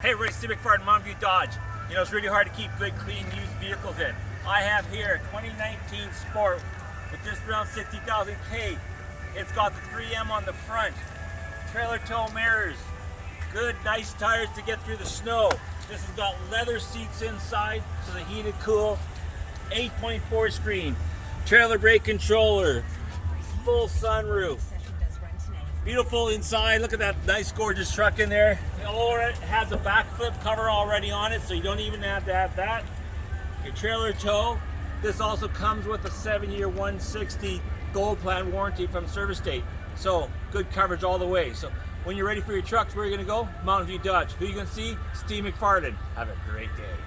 Hey, Ray Steve McFarland, Mountain View Dodge. You know, it's really hard to keep good, clean, used vehicles in. I have here a 2019 Sport with just around 60,000 K. It's got the 3M on the front, trailer tow mirrors, good, nice tires to get through the snow. This has got leather seats inside, so the heated cool, 8.4 screen, trailer brake controller, full sunroof. Beautiful inside. Look at that nice, gorgeous truck in there. It already has a BAKFlip cover already on it, so you don't even have to have that. Your trailer tow. This also comes with a seven-year 160 gold plan warranty from service date. So good coverage all the way. So when you're ready for your trucks, where are you going to go? Mountain View Dodge. Who you to see? Steve McFarland. Have a great day.